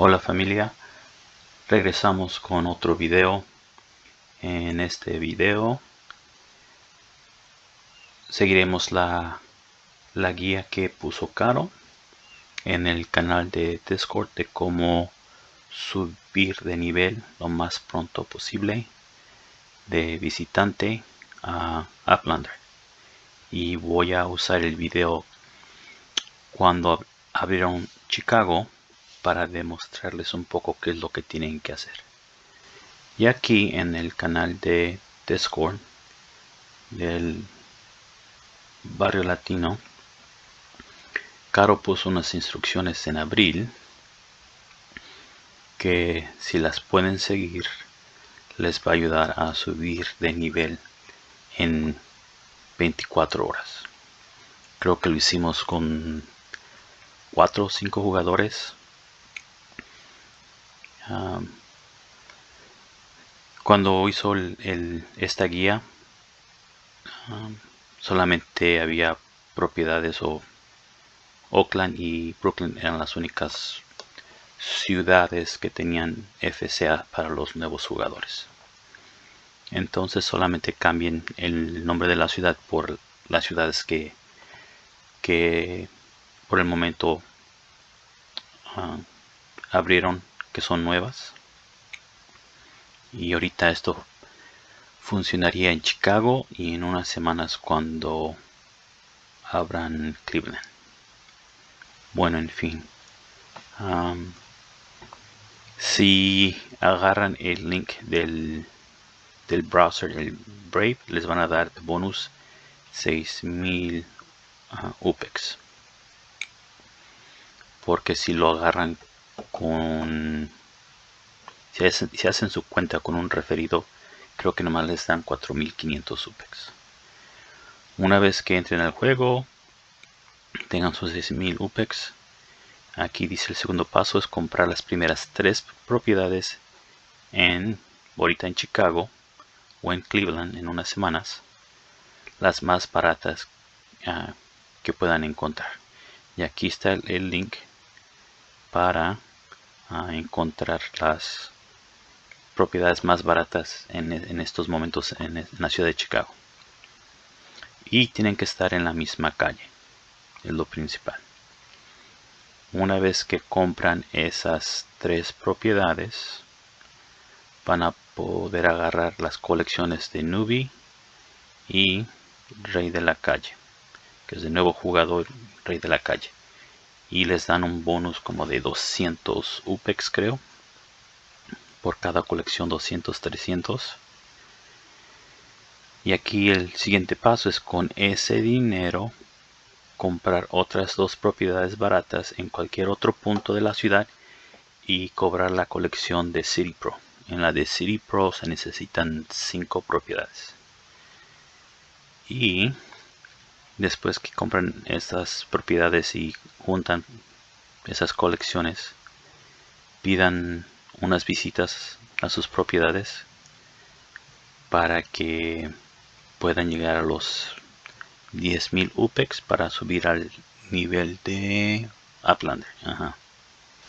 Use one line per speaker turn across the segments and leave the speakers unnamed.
Hola familia, regresamos con otro video. En este video seguiremos la, la guía que puso Caro en el canal de Discord de cómo subir de nivel lo más pronto posible de visitante a Uplander. Y voy a usar el video cuando abrieron Chicago para demostrarles un poco qué es lo que tienen que hacer. Y aquí en el canal de Discord del barrio latino, Caro puso unas instrucciones en abril que si las pueden seguir les va a ayudar a subir de nivel en 24 horas. Creo que lo hicimos con 4 o 5 jugadores cuando hizo esta guía solamente había propiedades o Oakland y Brooklyn eran las únicas ciudades que tenían FCA para los nuevos jugadores. Entonces solamente cambien el nombre de la ciudad por las ciudades que que por el momento abrieron que son nuevas. Y ahorita esto funcionaría en Chicago y en unas semanas cuando abran Cleveland. Bueno en fin. Si agarran el link del, del browser el Brave les van a dar bonus 6000 UPEX. Porque si lo agarran con si hacen, su cuenta con un referido creo que nomás les dan 4500 UPEX una vez que entren al juego tengan sus 6000 UPEX. Aquí dice el segundo paso es comprar las primeras tres propiedades en ahorita en Chicago o en Cleveland en unas semanas las más baratas ah, que puedan encontrar. Y aquí está el link para encontrar las propiedades más baratas en, estos momentos en, la ciudad de Chicago. Y tienen que estar en la misma calle, es lo principal. Una vez que compran esas tres propiedades, van a poder agarrar las colecciones de Nubi y Rey de la Calle, que es de nuevo jugador Rey de la Calle y les dan un bonus como de 200 UPEX creo por cada colección 200 300 y aquí el siguiente paso es con ese dinero comprar otras dos propiedades baratas en cualquier otro punto de la ciudad y cobrar la colección de City Pro. En la de City Pro se necesitan 5 propiedades. Y después que compran estas propiedades y juntan esas colecciones pidan unas visitas a sus propiedades para que puedan llegar a los 10.000 UPEX para subir al nivel de Uplander.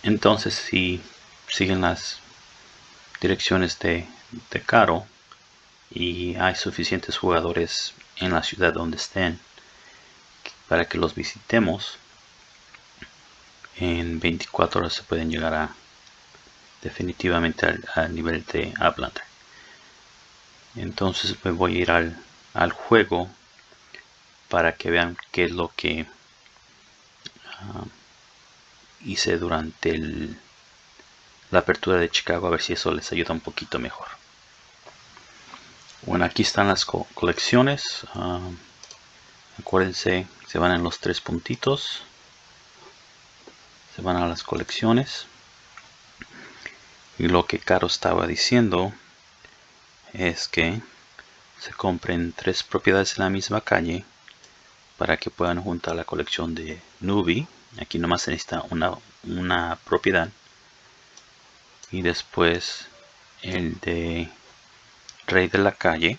Entonces si siguen las direcciones de, de Caro y hay suficientes jugadores en la ciudad donde estén para que los visitemos. En 24 horas se pueden llegar a definitivamente al, nivel de Uplander entonces me voy a ir al, juego para que vean qué es lo que ah, hice durante la apertura de Chicago a ver si eso les ayuda un poquito mejor. Bueno aquí están las colecciones ah, acuérdense se van en los tres puntitos. Se van a las colecciones. Y lo que Caro estaba diciendo es que se compren tres propiedades en la misma calle para que puedan juntar la colección de Nubi. Aquí nomás se necesita una, una propiedad. Y después el de Rey de la Calle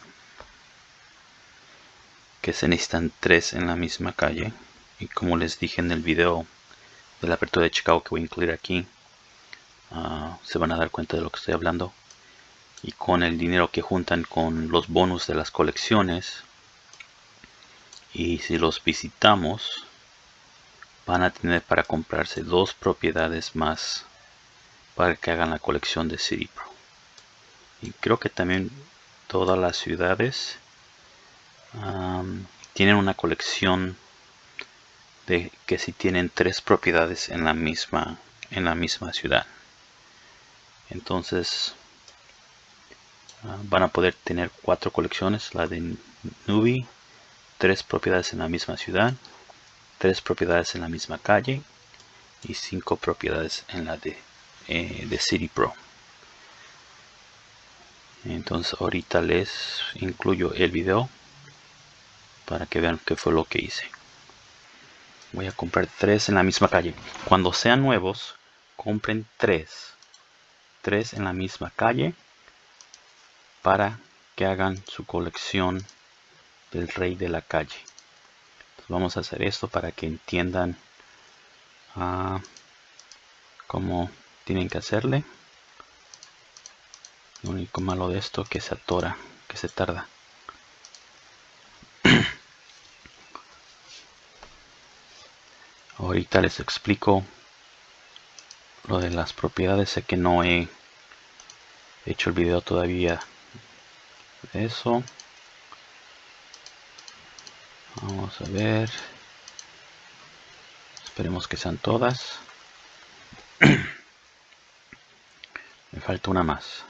que se necesitan tres en la misma calle y como les dije en el video de la apertura de Chicago que voy a incluir aquí ah, se van a dar cuenta de lo que estoy hablando. Y con el dinero que juntan con los bonos de las colecciones, y si los visitamos, van a tener para comprarse dos propiedades más para que hagan la colección de City Pro. Y creo que también todas las ciudades tienen una colección de que si tienen tres propiedades en la misma en la misma ciudad. Entonces ah, van a poder tener cuatro colecciones la de Nubi tres propiedades en la misma ciudad tres propiedades en la misma calle y cinco propiedades en la de, eh, de City Pro. Entonces ahorita les incluyo el video para que vean qué fue lo que hice. Voy a comprar tres en la misma calle. Cuando sean nuevos compren tres. Tres en la misma calle para que hagan su colección del rey de la calle. Vamos a hacer esto para que entiendan ah, cómo tienen que hacerle. Lo único malo de esto que se atora que se tarda ahorita les explico lo de las propiedades. Sé que no he hecho el video todavía de eso. Vamos a ver. Esperemos que sean todas. Me falta una más.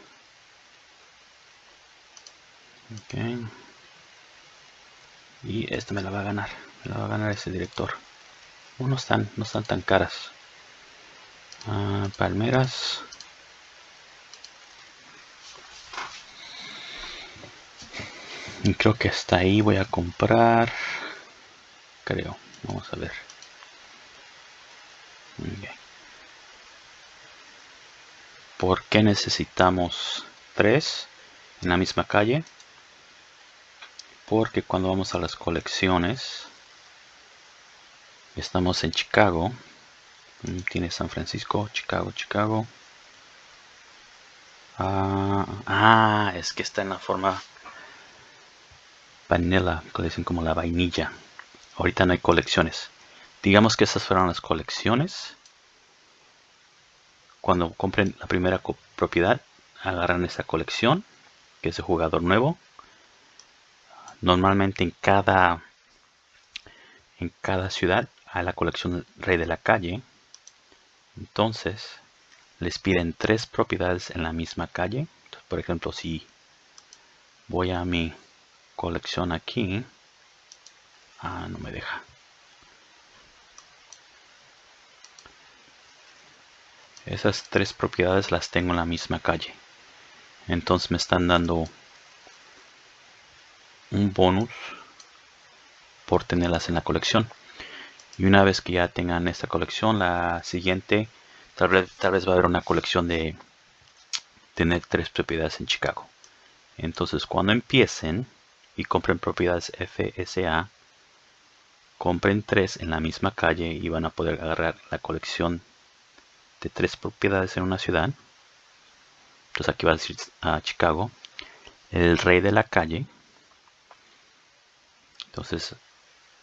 Y esta me la va a ganar. Me la va a ganar ese director no están, no están tan caras. Ah, palmeras. Y creo que hasta ahí voy a comprar. Creo. Vamos a ver. ¿Por qué necesitamos tres en la misma calle? Porque cuando vamos a las colecciones Estamos en Chicago. Mm, tiene San Francisco, Chicago, Chicago. Ah, ah, es que está en la forma vanilla, que dicen como la vainilla. Ahorita no hay colecciones. Digamos que esas fueron las colecciones. Cuando compren la primera propiedad, agarran esa colección, que es de jugador nuevo. Normalmente en cada en cada ciudad a la colección Rey de la Calle, entonces les piden tres propiedades en la misma calle. por ejemplo, si voy a mi colección aquí, ah, no me deja. Esas tres propiedades las tengo en la misma calle. Entonces me están dando un bonus por tenerlas en la colección y una vez que ya tengan esta colección la siguiente tal vez, tal vez va a haber una colección de tener tres propiedades en Chicago. Entonces cuando empiecen y compren propiedades FSA compren tres en la misma calle y van a poder agarrar la colección de tres propiedades en una ciudad. Entonces aquí va a decir a Chicago el rey de la calle. Entonces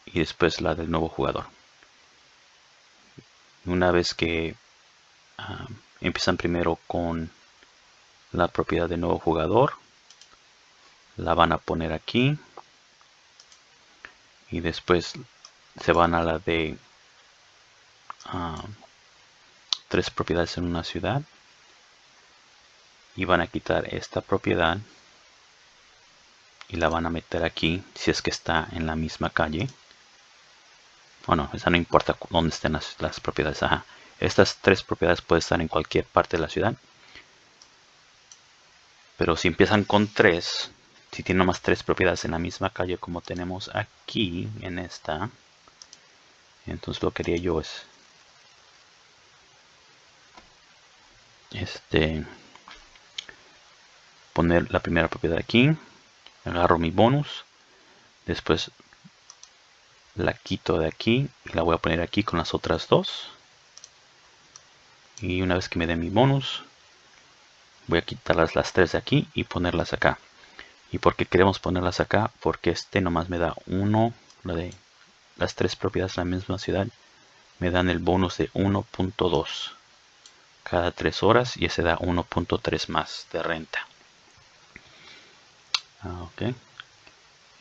y después la del nuevo jugador una vez que ah, empiezan primero con la propiedad de nuevo jugador la van a poner aquí y después se van a la de ah, tres propiedades en una ciudad y van a quitar esta propiedad y la van a meter aquí si es que está en la misma calle bueno, esa no importa dónde estén las, propiedades. Estas tres propiedades pueden estar en cualquier parte de la ciudad. Pero si empiezan con tres, si tienen más tres propiedades en la misma calle como tenemos aquí en esta, entonces lo que haría yo es este poner la primera propiedad aquí, agarro mi bonus, después la quito de aquí y la voy a poner aquí con las otras dos. Y una vez que me den mi bonus voy a quitarlas las tres de aquí y ponerlas acá. Y por qué queremos ponerlas acá porque este nomás me da uno la de las tres propiedades de la misma ciudad me dan el bonus de 1.2 cada tres horas y ese da 1.3 más de renta. Ah, ok.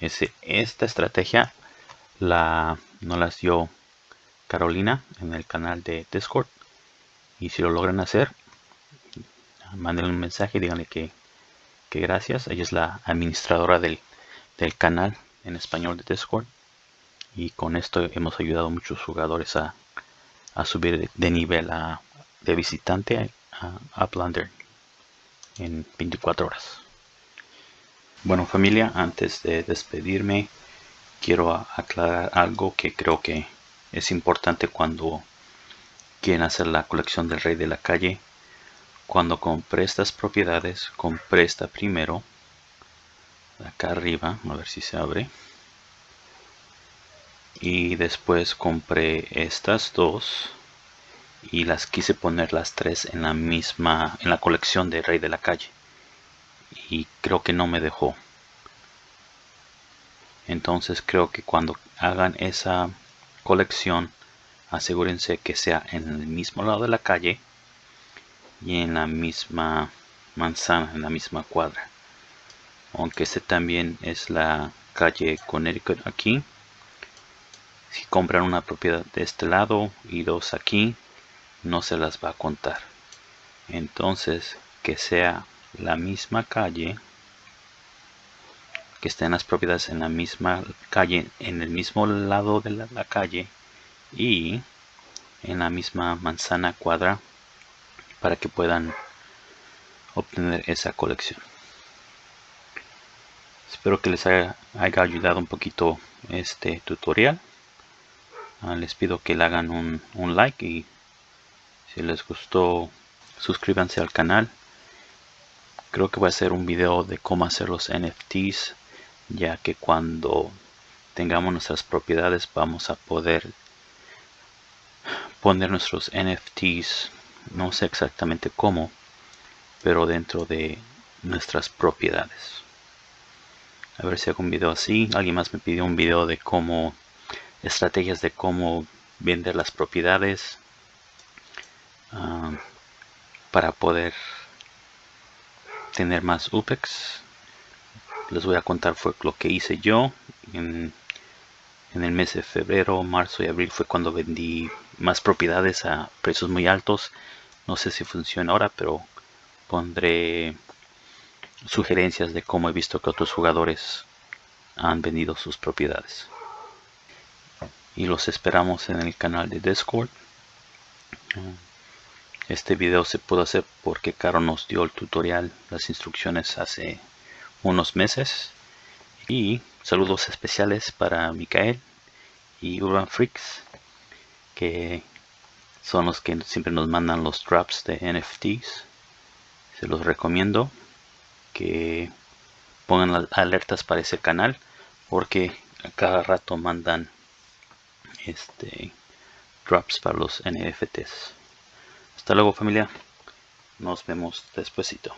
Ese, esta estrategia la no las dio Carolina en el canal de Discord. Y si lo logran hacer manden un mensaje y díganle que, que, gracias. Ella es la administradora del, del, canal en español de Discord. Y con esto hemos ayudado a muchos jugadores a, a subir de, nivel a, de visitante a, a en 24 horas. Bueno familia antes de despedirme quiero aclarar algo que creo que es importante cuando quieren hacer la colección del rey de la calle. Cuando compré estas propiedades compré esta primero acá arriba a ver si se abre. Y después compré estas dos y las quise poner las tres en la misma en la colección de rey de la calle. Y creo que no me dejó entonces creo que cuando hagan esa colección asegúrense que sea en el mismo lado de la calle y en la misma manzana, en la misma cuadra. Aunque este también es la calle Connecticut aquí. Si compran una propiedad de este lado y dos aquí, no se las va a contar. Entonces, que sea la misma calle, que estén las propiedades en la misma calle, en el mismo lado de la calle, y en la misma manzana cuadra para que puedan obtener esa colección. Espero que les haya, ayudado un poquito este tutorial. Ah, les pido que le hagan un, un like y si les gustó suscríbanse al canal. Creo que voy a hacer un video de cómo hacer los NFTs ya que cuando tengamos nuestras propiedades vamos a poder poner nuestros NFTs, no sé exactamente cómo, pero dentro de nuestras propiedades. A ver si hago un video así. Alguien más me pidió un video de cómo, estrategias de cómo vender las propiedades ah, para poder tener más UPEX. Les voy a contar fue lo que hice yo en el mes de febrero, marzo y abril fue cuando vendí más propiedades a precios muy altos. No sé si funciona ahora, pero pondré sugerencias de cómo he visto que otros jugadores han vendido sus propiedades. Y los esperamos en el canal de Discord. Este video se pudo hacer porque Caro nos dio el tutorial, las instrucciones hace unos meses. Y saludos especiales para Mikael y Urban Freaks, que son los que siempre nos mandan los drops de NFTs. Se los recomiendo que pongan alertas para ese canal porque a cada rato mandan este drops para los NFTs. Hasta luego familia. Nos vemos despuesito.